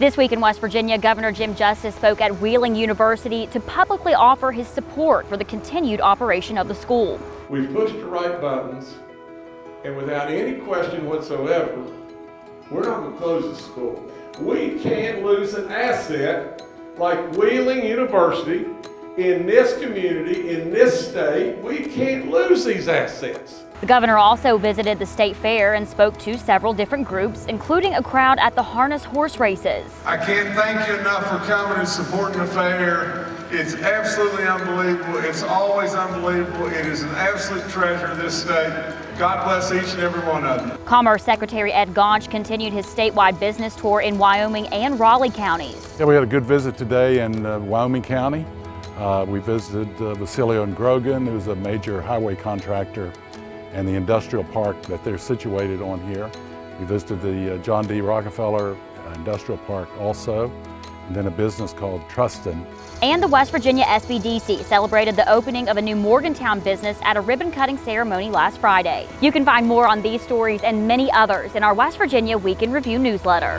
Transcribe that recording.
This week in West Virginia, Governor Jim Justice spoke at Wheeling University to publicly offer his support for the continued operation of the school. We've pushed the right buttons, and without any question whatsoever, we're not going to close the school. We can't lose an asset like Wheeling University in this community, in this state. We can't lose these assets. The governor also visited the state fair and spoke to several different groups, including a crowd at the harness horse races. I can't thank you enough for coming and supporting the fair. It's absolutely unbelievable. It's always unbelievable. It is an absolute treasure of this state. God bless each and every one of you. Commerce Secretary Ed Gaunch continued his statewide business tour in Wyoming and Raleigh counties. Yeah, we had a good visit today in uh, Wyoming County. Uh, we visited uh, Vecellio and Grogan, who's a major highway contractor, and the industrial park that they're situated on here. We visited the uh, John D. Rockefeller Industrial Park also, and then a business called Trustin. And the West Virginia SBDC celebrated the opening of a new Morgantown business at a ribbon cutting ceremony last Friday. You can find more on these stories and many others in our West Virginia Week in Review newsletter.